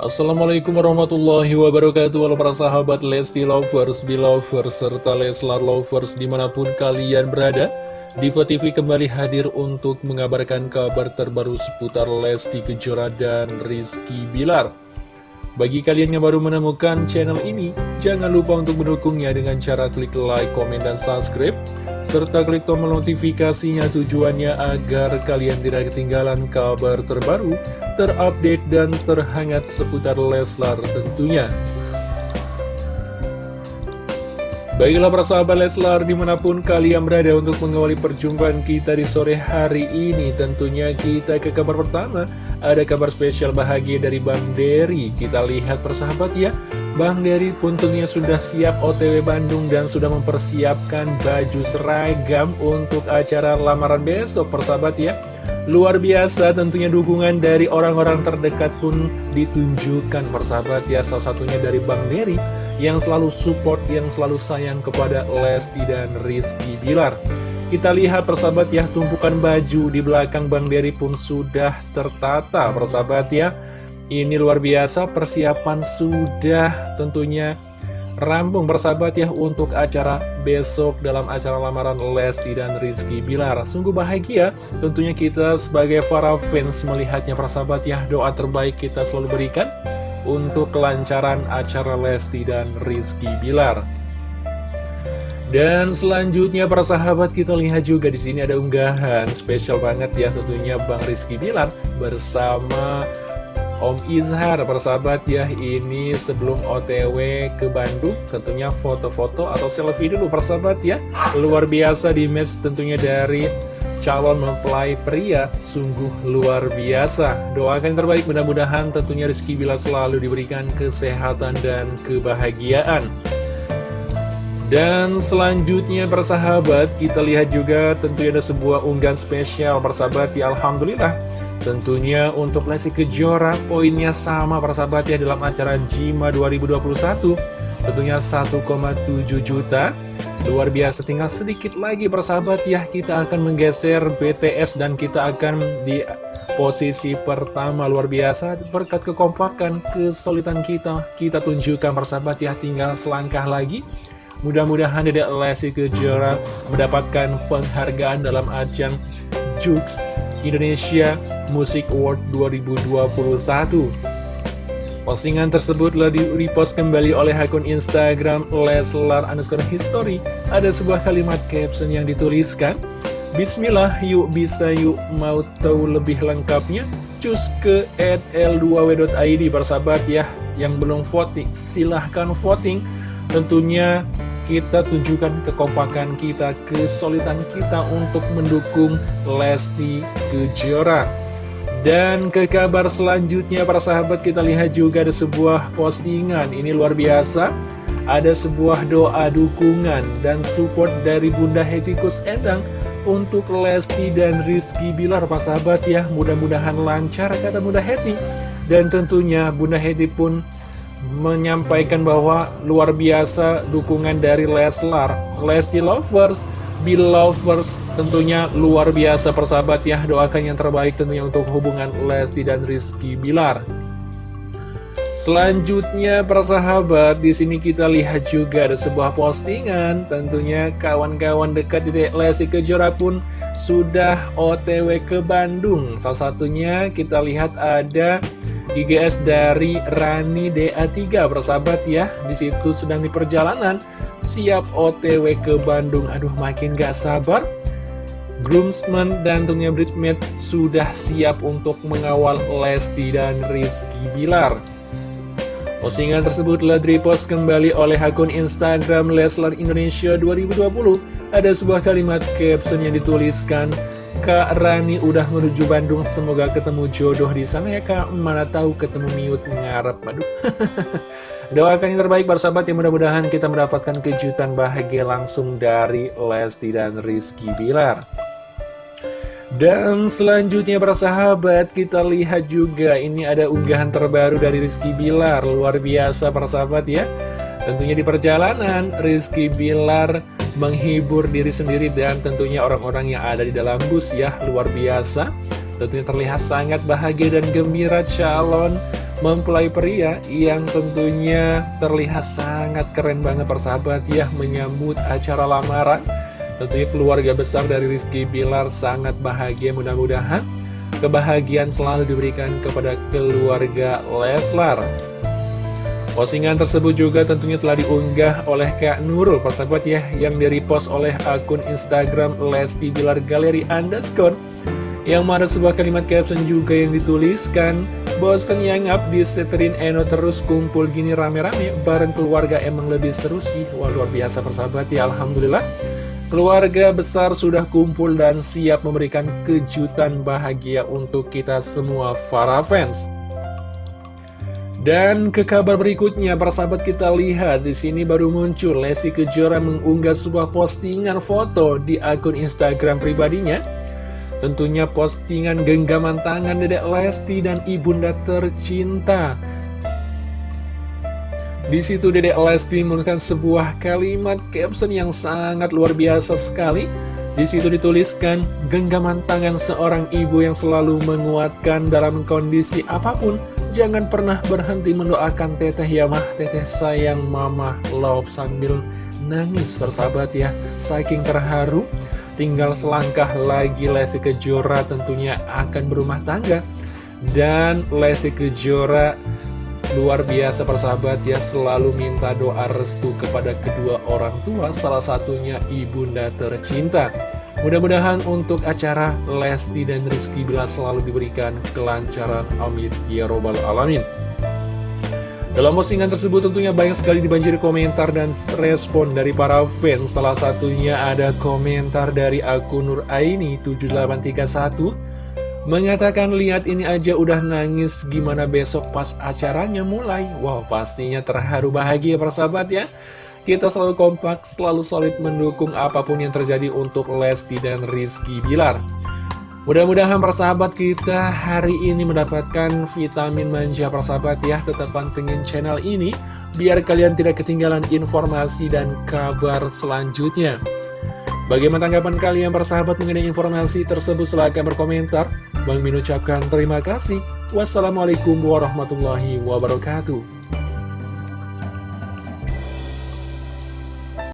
Assalamualaikum warahmatullahi wabarakatuh. Halo para sahabat Lesti Lovers, Belovers, serta Leslar Lovers di mana pun kalian berada. Diva TV kembali hadir untuk mengabarkan kabar terbaru seputar Lesti Kejora dan Rizky Bilar. Bagi kalian yang baru menemukan channel ini, jangan lupa untuk mendukungnya dengan cara klik like, komen, dan subscribe, serta klik tombol notifikasinya tujuannya agar kalian tidak ketinggalan kabar terbaru, terupdate, dan terhangat seputar Leslar tentunya. Baiklah para sahabat Leslar di mana pun kalian berada untuk mengawali perjumpaan kita di sore hari ini Tentunya kita ke kabar pertama. Ada kabar spesial bahagia dari Bang Dery Kita lihat persahabat ya. Bang Dery pun tentunya sudah siap OTW Bandung dan sudah mempersiapkan baju seragam untuk acara lamaran besok persahabat ya Luar biasa tentunya dukungan dari orang-orang terdekat pun ditunjukkan persahabat ya Salah satunya dari Bang Dery yang selalu support, yang selalu sayang kepada Lesti dan Rizky Bilar. Kita lihat persahabat ya, tumpukan baju di belakang Bang Dery pun sudah tertata persahabat ya. Ini luar biasa, persiapan sudah tentunya rampung persahabat ya untuk acara besok dalam acara lamaran Lesti dan Rizky Bilar. Sungguh bahagia tentunya kita sebagai para fans melihatnya persahabat ya, doa terbaik kita selalu berikan untuk kelancaran acara Lesti dan Rizky Bilar. Dan selanjutnya para sahabat kita lihat juga di sini ada unggahan spesial banget ya tentunya Bang Rizky Bilar bersama Om Izhar persahabat ya ini sebelum OTW ke Bandung tentunya foto-foto atau selfie dulu persahabat ya luar biasa di mes tentunya dari calon mempelai pria sungguh luar biasa. Doakan terbaik mudah-mudahan tentunya Rizky Bila selalu diberikan kesehatan dan kebahagiaan. Dan selanjutnya persahabat kita lihat juga tentunya ada sebuah unggahan spesial persahabat ya Alhamdulillah Tentunya untuk Lesti Kejora poinnya sama persahabat ya dalam acara JIMA 2021 Tentunya 1,7 juta. Luar biasa, tinggal sedikit lagi persahabat ya. Kita akan menggeser BTS dan kita akan di posisi pertama. Luar biasa, berkat kekompakan, kesulitan kita Kita tunjukkan persahabat ya, tinggal selangkah lagi. Mudah-mudahan Dedek Lesti Kejora mendapatkan penghargaan dalam ajang Jux Indonesia Music Award 2021 Postingan tersebut telah di-repost kembali oleh akun Instagram Leslar underscore history. Ada sebuah kalimat caption yang dituliskan, Bismillah, yuk bisa yuk mau tahu lebih lengkapnya? Cus ke l2w.id persahabat ya, yang belum voting, silahkan voting. Tentunya kita tunjukkan kekompakan kita, kesulitan kita untuk mendukung Lesti Kejora. Dan ke kabar selanjutnya para sahabat kita lihat juga ada sebuah postingan. Ini luar biasa. Ada sebuah doa dukungan dan support dari Bunda Hetikus Endang Untuk Lesti dan Rizky Bilar para sahabat ya. Mudah-mudahan lancar kata Bunda Heti. Dan tentunya Bunda Heti pun menyampaikan bahwa luar biasa dukungan dari Leslar Lesti Lovers Belovers tentunya luar biasa persahabat ya. Doakan yang terbaik tentunya untuk hubungan Lesti dan Rizky Bilar. Selanjutnya persahabat di sini kita lihat juga ada sebuah postingan. Tentunya kawan-kawan dekat di Lesti Kejora pun sudah otw ke Bandung. Salah satunya kita lihat ada IGS dari Rani DA3 persahabat ya. Di situ sedang di perjalanan. Siap otw ke Bandung. Aduh makin gak sabar. Groomsmen dan tentunya bridesmaid sudah siap untuk mengawal Lesti dan Rizky Bilar. Postingan tersebut telah direpost kembali oleh akun Instagram Leslar Indonesia 2020 Ada sebuah kalimat caption yang dituliskan Kak Rani udah menuju Bandung, semoga ketemu jodoh di sana ya kak. Mana tahu ketemu miut ngarep, aduh. Doakan yang terbaik sahabat yang mudah-mudahan kita mendapatkan kejutan bahagia langsung dari Lesti dan Rizky Bilar. Dan selanjutnya para sahabat kita lihat juga ini ada unggahan terbaru dari Rizky Bilar Luar biasa para sahabat ya Tentunya di perjalanan Rizky Bilar menghibur diri sendiri dan tentunya orang-orang yang ada di dalam bus ya luar biasa Tentunya terlihat sangat bahagia dan gembira calon mempelai pria yang tentunya terlihat sangat keren banget persahabat ya menyambut acara lamaran. Tentunya keluarga besar dari Rizky Bilar sangat bahagia mudah-mudahan kebahagiaan selalu diberikan kepada keluarga Leslar. Postingan tersebut juga tentunya telah diunggah oleh Kak Nurul, persahabat ya, yang di-repost oleh akun Instagram Lesti Bilar Galeri Underscore. Yang mana sebuah kalimat caption juga yang dituliskan, Bosen yang up diseterin Eno terus kumpul gini rame-rame, bareng keluarga emang lebih seru sih. Wah luar biasa persahabat ya, Alhamdulillah. Keluarga besar sudah kumpul dan siap memberikan kejutan bahagia untuk kita semua para fans. Dan ke kabar berikutnya, para sahabat kita lihat di sini baru muncul Lesti Kejora mengunggah sebuah postingan foto di akun Instagram pribadinya. Tentunya postingan genggaman tangan Dedek Lesti dan ibunda tercinta. Di situ Dedek Lesti menuliskan sebuah kalimat caption yang sangat luar biasa sekali. Di situ dituliskan genggaman tangan seorang ibu yang selalu menguatkan dalam kondisi apa pun Jangan pernah berhenti mendoakan teteh ya mah. Teteh sayang mama love sambil nangis bersahabat ya. Saking terharu Tinggal selangkah lagi Lesti Kejora tentunya akan berumah tangga. Dan Lesti Kejora luar biasa persahabat ya Selalu minta doa restu kepada kedua orang tua Salah satunya ibunda tercinta Mudah-mudahan untuk acara Lesti dan Rizky Bila selalu diberikan kelancaran. Amin. Ya robbal alamin. Dalam postingan tersebut tentunya banyak sekali dibanjiri komentar dan respon dari para fans. Salah satunya ada komentar dari akun Nur Aini 7831 Mengatakan lihat ini aja udah nangis gimana besok pas acaranya mulai? Wow pastinya terharu bahagia persahabat ya kita selalu kompak, selalu solid mendukung apa pun yang terjadi untuk Lesti dan Rizky Bilar. Mudah-mudahan persahabat kita hari ini mendapatkan vitamin manja persahabat ya. Tetap pantengin channel ini biar kalian tidak ketinggalan informasi dan kabar selanjutnya. Bagaimana tanggapan kalian persahabat mengenai informasi tersebut? Silahkan berkomentar. Bang Min ucapkan terima kasih. Wassalamualaikum warahmatullahi wabarakatuh.